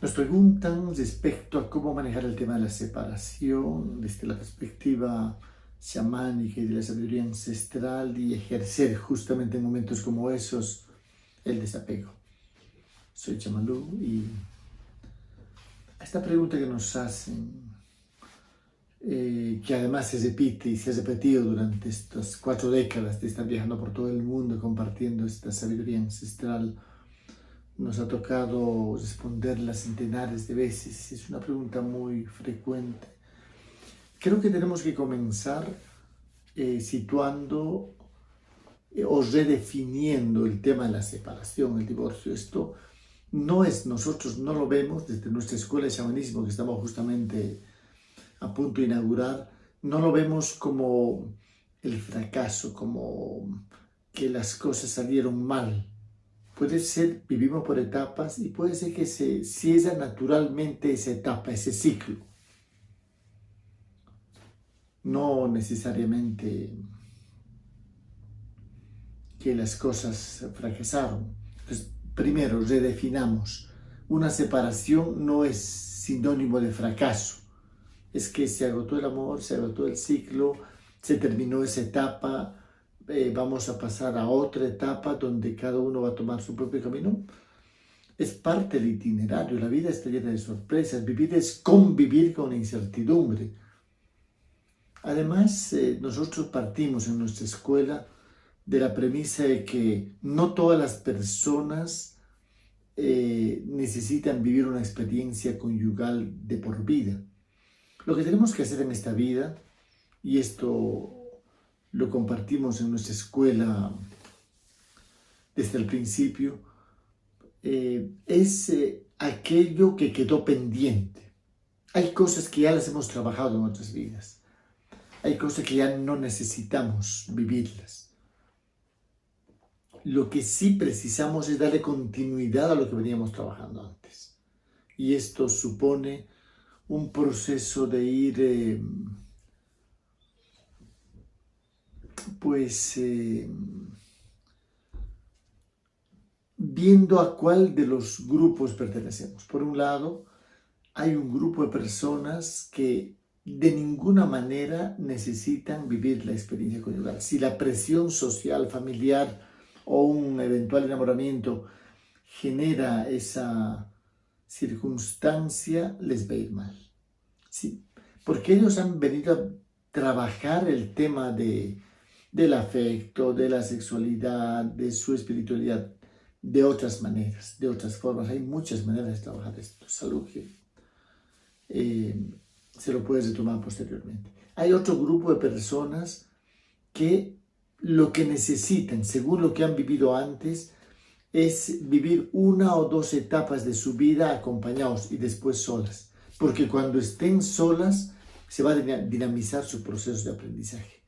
Nos preguntan respecto a cómo manejar el tema de la separación desde la perspectiva chamánica y de la sabiduría ancestral y ejercer justamente en momentos como esos el desapego. Soy Chamalú y a esta pregunta que nos hacen, eh, que además se repite y se ha repetido durante estas cuatro décadas de estar viajando por todo el mundo compartiendo esta sabiduría ancestral, nos ha tocado responderla centenares de veces. Es una pregunta muy frecuente. Creo que tenemos que comenzar eh, situando eh, o redefiniendo el tema de la separación, el divorcio. Esto no es, nosotros no lo vemos desde nuestra escuela de shamanismo que estamos justamente a punto de inaugurar, no lo vemos como el fracaso, como que las cosas salieron mal, Puede ser, vivimos por etapas y puede ser que se cierra naturalmente esa etapa, ese ciclo. No necesariamente que las cosas fracasaron. Entonces, primero, redefinamos. Una separación no es sinónimo de fracaso. Es que se agotó el amor, se agotó el ciclo, se terminó esa etapa, eh, vamos a pasar a otra etapa donde cada uno va a tomar su propio camino. Es parte del itinerario, la vida está llena de sorpresas, vivir es convivir con la incertidumbre. Además, eh, nosotros partimos en nuestra escuela de la premisa de que no todas las personas eh, necesitan vivir una experiencia conyugal de por vida. Lo que tenemos que hacer en esta vida, y esto lo compartimos en nuestra escuela desde el principio, eh, es eh, aquello que quedó pendiente. Hay cosas que ya las hemos trabajado en otras vidas. Hay cosas que ya no necesitamos vivirlas. Lo que sí precisamos es darle continuidad a lo que veníamos trabajando antes. Y esto supone un proceso de ir... Eh, pues eh, viendo a cuál de los grupos pertenecemos. Por un lado, hay un grupo de personas que de ninguna manera necesitan vivir la experiencia conyugal. Si la presión social, familiar o un eventual enamoramiento genera esa circunstancia, les va a ir mal. ¿Sí? Porque ellos han venido a trabajar el tema de del afecto, de la sexualidad, de su espiritualidad, de otras maneras, de otras formas. Hay muchas maneras de trabajar esto. Salud eh, se lo puedes retomar posteriormente. Hay otro grupo de personas que lo que necesitan, según lo que han vivido antes, es vivir una o dos etapas de su vida acompañados y después solas. Porque cuando estén solas, se va a dinamizar su proceso de aprendizaje.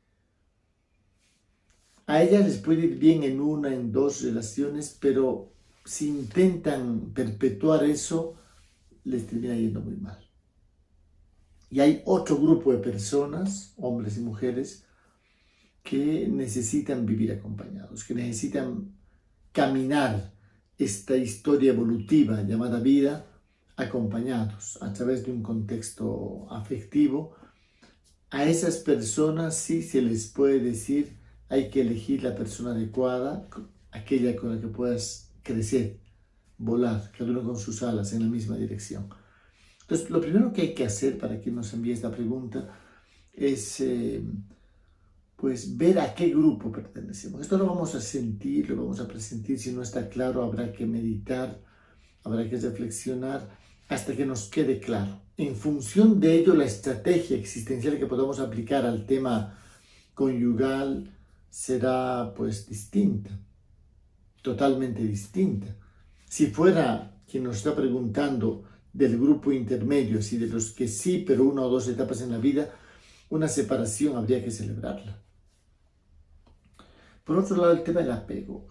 A ellas les puede ir bien en una, en dos relaciones, pero si intentan perpetuar eso, les termina yendo muy mal. Y hay otro grupo de personas, hombres y mujeres, que necesitan vivir acompañados, que necesitan caminar esta historia evolutiva llamada vida acompañados a través de un contexto afectivo. A esas personas sí se les puede decir hay que elegir la persona adecuada, aquella con la que puedas crecer, volar, cada uno con sus alas en la misma dirección. Entonces, lo primero que hay que hacer para quien nos envíe esta pregunta es eh, pues ver a qué grupo pertenecemos. Esto lo vamos a sentir, lo vamos a presentir, si no está claro habrá que meditar, habrá que reflexionar hasta que nos quede claro. En función de ello, la estrategia existencial que podamos aplicar al tema conyugal, será pues distinta, totalmente distinta. Si fuera quien nos está preguntando del grupo intermedio, así de los que sí, pero una o dos etapas en la vida, una separación habría que celebrarla. Por otro lado, el tema del apego.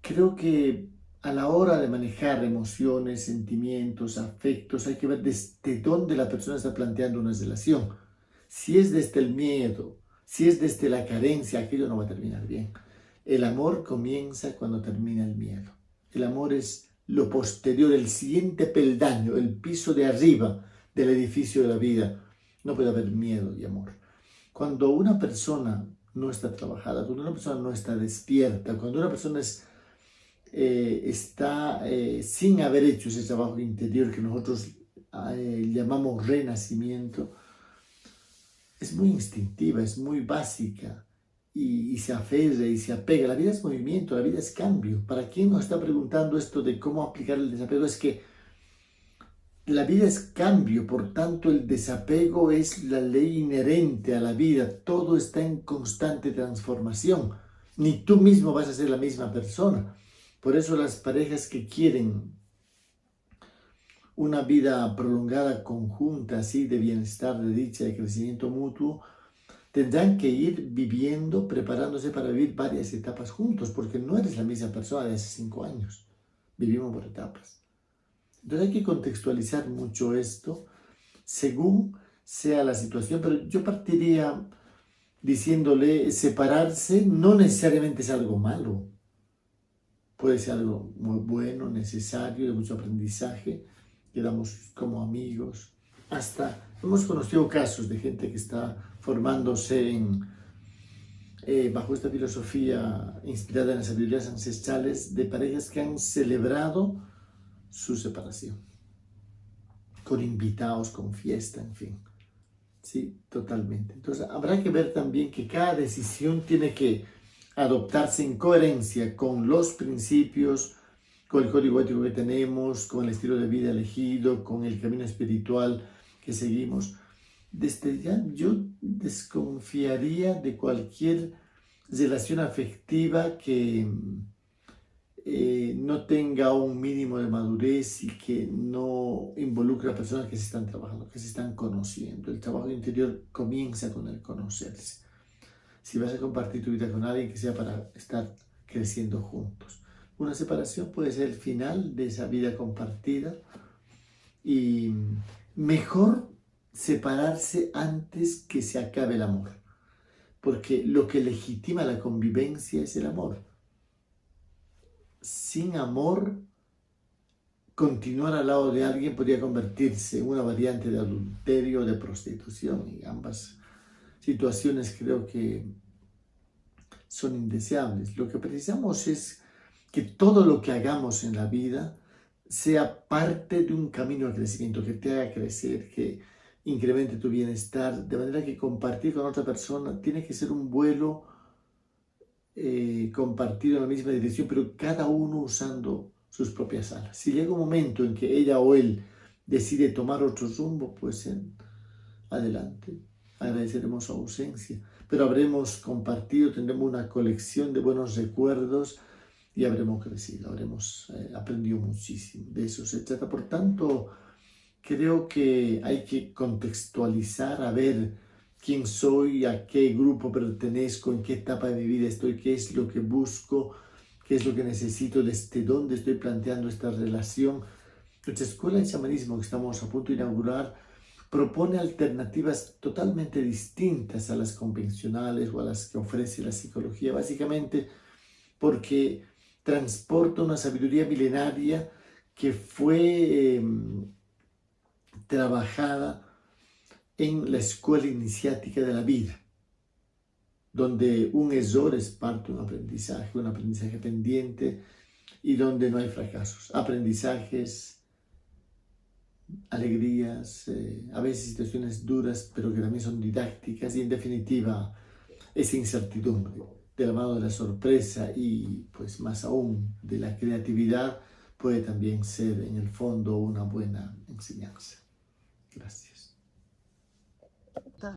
Creo que a la hora de manejar emociones, sentimientos, afectos, hay que ver desde dónde la persona está planteando una relación. Si es desde el miedo, si es desde la carencia, aquello no va a terminar bien. El amor comienza cuando termina el miedo. El amor es lo posterior, el siguiente peldaño, el piso de arriba del edificio de la vida. No puede haber miedo y amor. Cuando una persona no está trabajada, cuando una persona no está despierta, cuando una persona eh, está eh, sin haber hecho ese trabajo interior que nosotros eh, llamamos renacimiento, es muy instintiva, es muy básica y, se aferra y se apega. La vida es movimiento, la vida es cambio. Para quien nos está preguntando esto de cómo aplicar el desapego, es que la vida es cambio, por tanto el desapego es la ley inherente a la vida. Todo está en constante transformación. Ni tú mismo vas a ser la misma persona. Por eso las parejas que quieren una vida prolongada conjunta, así de bienestar, de dicha, de crecimiento mutuo, tendrán que ir viviendo, preparándose para vivir varias etapas juntos, porque no eres la misma persona de hace cinco años. Vivimos por etapas. Entonces hay que contextualizar mucho esto según sea la situación, pero yo partiría diciéndole separarse no necesariamente es algo malo. Puede ser algo muy bueno, necesario, de mucho aprendizaje, quedamos como amigos. Hasta hemos conocido casos de gente que está formándose en, eh, bajo esta filosofía inspirada en las sabidurías ancestrales de parejas que han celebrado su separación, con invitados, con fiesta, en fin. Sí, totalmente. Entonces habrá que ver también que cada decisión tiene que adoptarse en coherencia con los principios, con el código ético que tenemos, con el estilo de vida elegido, con el camino espiritual que seguimos. Desde ya yo desconfiaría de cualquier relación afectiva que eh, no tenga un mínimo de madurez y que no involucre a personas que se están trabajando, que se están conociendo. El trabajo interior comienza con el conocerse. Si vas a compartir tu vida con alguien, que sea para estar creciendo juntos. Una separación puede ser el final de esa vida compartida y mejor separarse antes que se acabe el amor, porque lo que legitima la convivencia es el amor. Sin amor, continuar al lado de alguien podría convertirse en una variante de adulterio o de prostitución y ambas situaciones creo que son indeseables. Lo que precisamos es que todo lo que hagamos en la vida sea parte de un camino de crecimiento, que te haga crecer, que incremente tu bienestar, de manera que compartir con otra persona tiene que ser un vuelo eh, compartido en la misma dirección, pero cada uno usando sus propias alas. Si llega un momento en que ella o él decide tomar otro rumbo, pues en, adelante, agradeceremos su ausencia, pero habremos compartido, tendremos una colección de buenos recuerdos, y habremos crecido, habremos eh, aprendido muchísimo. De eso se trata. Por tanto, creo que hay que contextualizar, a ver quién soy, a qué grupo pertenezco, en qué etapa de mi vida estoy, qué es lo que busco, qué es lo que necesito, desde dónde estoy planteando esta relación. Nuestra escuela de chamanismo que estamos a punto de inaugurar propone alternativas totalmente distintas a las convencionales o a las que ofrece la psicología, básicamente porque transporta una sabiduría milenaria que fue em, trabajada en la escuela iniciática de la vida, donde un error es parte de un aprendizaje, un aprendizaje pendiente y donde no hay fracasos, aprendizajes, alegrías, eh, a veces situaciones duras, pero que también son didácticas y en definitiva esa incertidumbre de la mano de la sorpresa y pues más aún de la creatividad puede también ser en el fondo una buena enseñanza. Gracias.